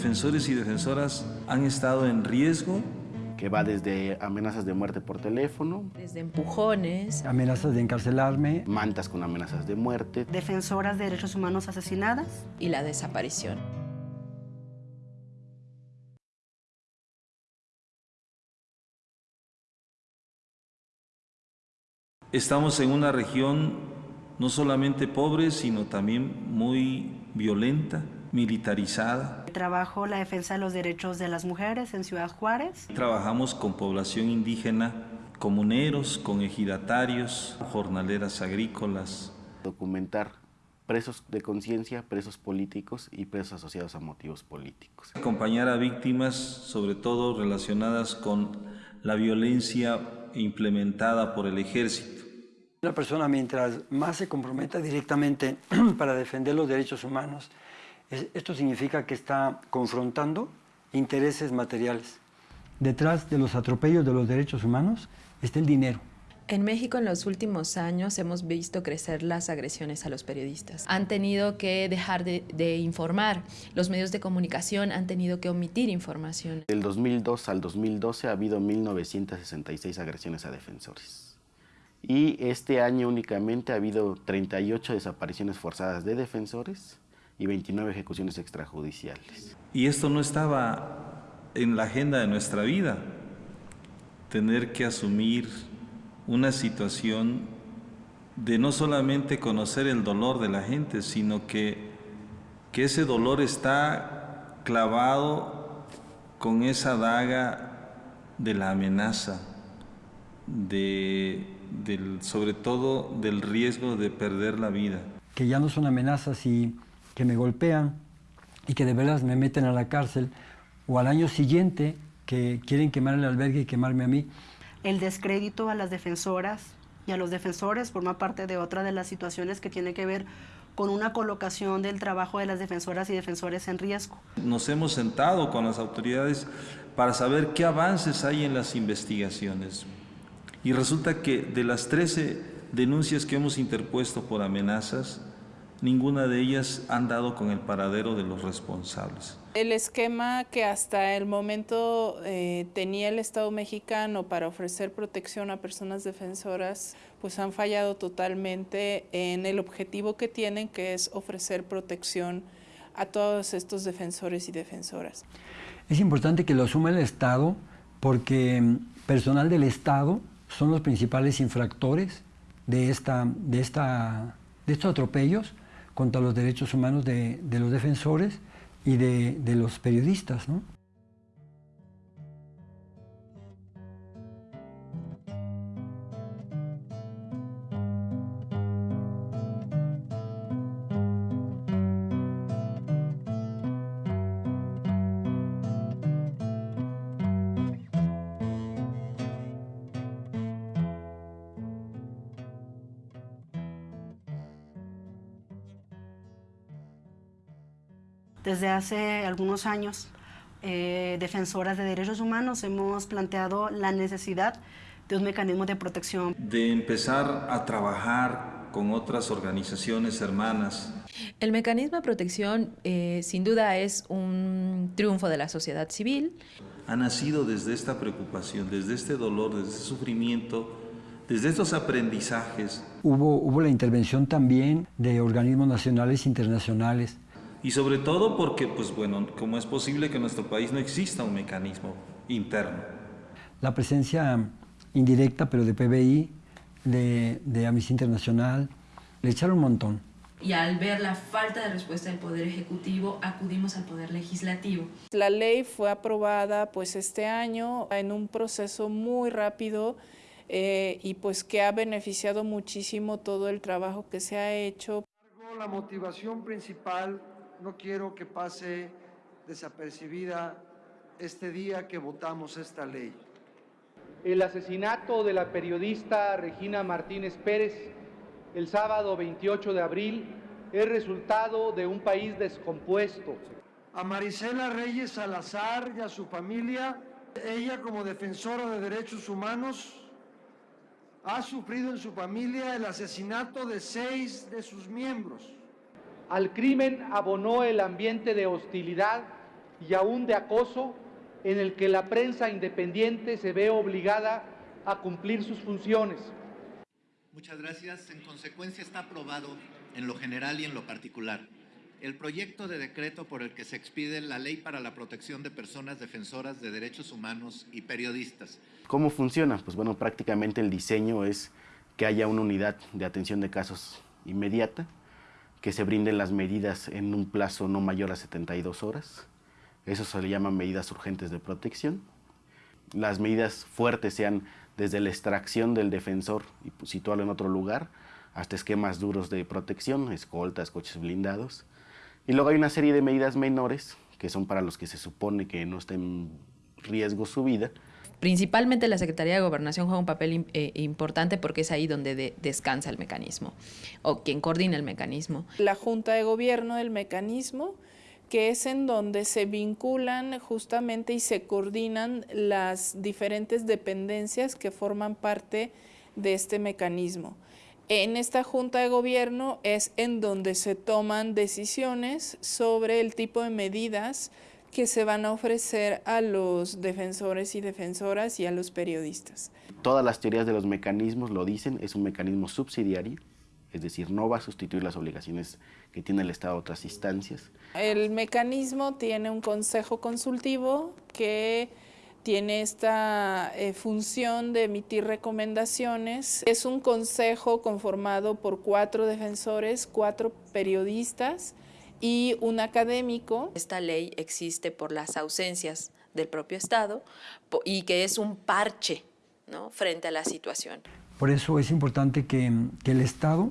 defensores y defensoras han estado en riesgo. Que va desde amenazas de muerte por teléfono, desde empujones, amenazas de encarcelarme, mantas con amenazas de muerte, defensoras de derechos humanos asesinadas. Y la desaparición. Estamos en una región no solamente pobre, sino también muy violenta, militarizada. Trabajo la defensa de los derechos de las mujeres en Ciudad Juárez. Trabajamos con población indígena, comuneros, con ejidatarios, jornaleras agrícolas. Documentar presos de conciencia, presos políticos y presos asociados a motivos políticos. Acompañar a víctimas, sobre todo relacionadas con la violencia implementada por el ejército. Una persona mientras más se comprometa directamente para defender los derechos humanos, esto significa que está confrontando intereses materiales. Detrás de los atropellos de los derechos humanos está el dinero. En México en los últimos años hemos visto crecer las agresiones a los periodistas. Han tenido que dejar de, de, informar, los medios de comunicación han tenido que omitir información. Del 2002 al 2012 ha habido 1.966 agresiones a defensores. Y este año únicamente ha habido 38 desapariciones forzadas de defensores y 29 ejecuciones extrajudiciales. Y esto no estaba en la agenda de nuestra vida, tener que asumir una situación de no solamente conocer el dolor de la gente, sino que, que ese dolor está clavado con esa daga de la amenaza, de, del, sobre todo del riesgo de perder la vida. Que ya no son amenazas y que me golpean y que de veras me meten a la cárcel, o al año siguiente que quieren quemar el albergue y quemarme a mí. El descrédito a las defensoras y a los defensores forma parte de otra de las situaciones que tiene que ver con una colocación del trabajo de las defensoras y defensores en riesgo. Nos hemos sentado con las autoridades para saber qué avances hay en las investigaciones. Y resulta que de las 13 denuncias que hemos interpuesto por amenazas, ninguna de ellas han dado con el paradero de los responsables. El esquema que hasta el momento eh, tenía el Estado mexicano para ofrecer protección a personas defensoras, pues han fallado totalmente en el objetivo que tienen, que es ofrecer protección a todos estos defensores y defensoras. Es importante que lo asuma el Estado porque mm, personal del Estado son los principales infractores de, esta, de, esta, de estos atropellos contra los derechos humanos de, los defensores y de, de los periodistas. ¿no? Desde hace algunos años, eh, defensoras de derechos humanos hemos planteado la necesidad de un mecanismo de protección. De empezar a trabajar con otras organizaciones hermanas. El mecanismo de protección eh, sin duda es un triunfo de la sociedad civil. Ha nacido desde esta preocupación, desde este dolor, desde este sufrimiento, desde estos aprendizajes. Hubo, hubo la intervención también de organismos nacionales e internacionales y sobre todo porque, pues bueno, ¿cómo es posible que en nuestro país no exista un mecanismo interno? La presencia indirecta, pero de PBI, de, de Amnistía Internacional, le echaron un montón. Y al ver la falta de respuesta del Poder Ejecutivo, acudimos al Poder Legislativo. La ley fue aprobada pues este año en un proceso muy rápido eh, y pues que ha beneficiado muchísimo todo el trabajo que se ha hecho. La motivación principal no quiero que pase desapercibida este día que votamos esta ley. El asesinato de la periodista Regina Martínez Pérez el sábado 28 de abril es resultado de un país descompuesto. A Marisela Reyes Salazar y a su familia, ella como defensora de derechos humanos, ha sufrido en su familia el asesinato de seis de sus miembros. Al crimen abonó el ambiente de hostilidad y aún de acoso en el que la prensa independiente se ve obligada a cumplir sus funciones. Muchas gracias. En consecuencia está aprobado en lo general y en lo particular el proyecto de decreto por el que se expide la Ley para la Protección de Personas Defensoras de Derechos Humanos y Periodistas. ¿Cómo funciona? Pues bueno, prácticamente el diseño es que haya una unidad de atención de casos inmediata, que se brinden las medidas en un plazo no mayor a 72 horas. Eso se le llama medidas urgentes de protección. Las medidas fuertes sean desde la extracción del defensor y situarlo en otro lugar, hasta esquemas duros de protección, escoltas, coches blindados. Y luego hay una serie de medidas menores, que son para los que se supone que no está en riesgo su vida. Principalmente la Secretaría de Gobernación juega un papel eh, importante porque es ahí donde descansa el mecanismo o quien coordina el mecanismo. La Junta de Gobierno del mecanismo que es en donde se vinculan justamente y se coordinan las diferentes dependencias que forman parte de este mecanismo. En esta Junta de Gobierno es en donde se toman decisiones sobre el tipo de medidas que se van a ofrecer a los defensores y defensoras y a los periodistas. Todas las teorías de los mecanismos lo dicen, es un mecanismo subsidiario, es decir, no va a sustituir las obligaciones que tiene el Estado a otras instancias. El mecanismo tiene un consejo consultivo que tiene esta eh, función de emitir recomendaciones. Es un consejo conformado por cuatro defensores, cuatro periodistas y un académico. Esta ley existe por las ausencias del propio Estado y que es un parche ¿no? frente a la situación. Por eso es importante que, el Estado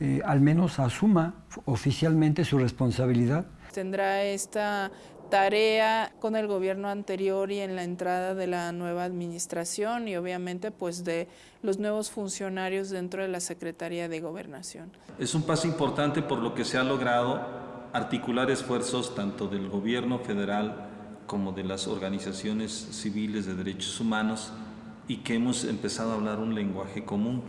eh, al menos asuma oficialmente su responsabilidad. Tendrá esta tarea con el gobierno anterior y en la entrada de la nueva administración y obviamente pues de los nuevos funcionarios dentro de la Secretaría de Gobernación. Es un paso importante por lo que se ha logrado articular esfuerzos tanto del gobierno federal como de las organizaciones civiles de derechos humanos y que hemos empezado a hablar un lenguaje común.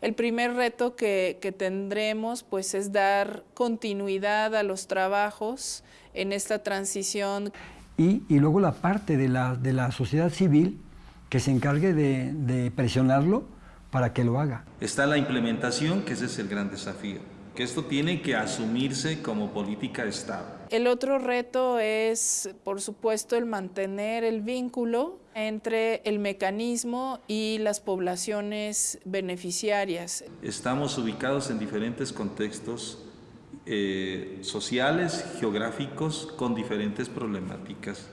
El primer reto que, que tendremos pues es dar continuidad a los trabajos en esta transición. Y, y luego la parte de la, de la sociedad civil que se encargue de, de presionarlo para que lo haga. Está la implementación, que ese es el gran desafío que esto tiene que asumirse como política de Estado. El otro reto es, por supuesto, el mantener el vínculo entre el mecanismo y las poblaciones beneficiarias. Estamos ubicados en diferentes contextos eh, sociales, geográficos, con diferentes problemáticas.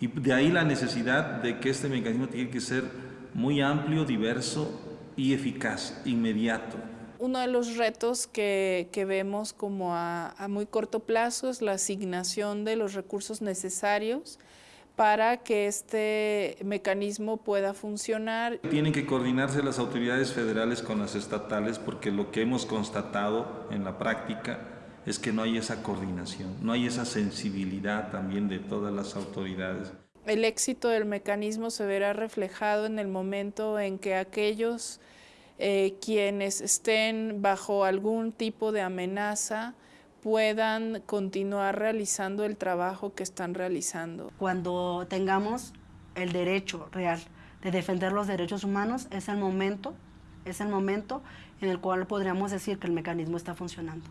Y de ahí la necesidad de que este mecanismo tiene que ser muy amplio, diverso y eficaz, inmediato. Uno de los retos que, que vemos como a, a muy corto plazo es la asignación de los recursos necesarios para que este mecanismo pueda funcionar. Tienen que coordinarse las autoridades federales con las estatales porque lo que hemos constatado en la práctica es que no hay esa coordinación, no hay esa sensibilidad también de todas las autoridades. El éxito del mecanismo se verá reflejado en el momento en que aquellos eh, quienes estén bajo algún tipo de amenaza puedan continuar realizando el trabajo que están realizando. Cuando tengamos el derecho real de defender los derechos humanos, es el momento, es el momento en el cual podríamos decir que el mecanismo está funcionando.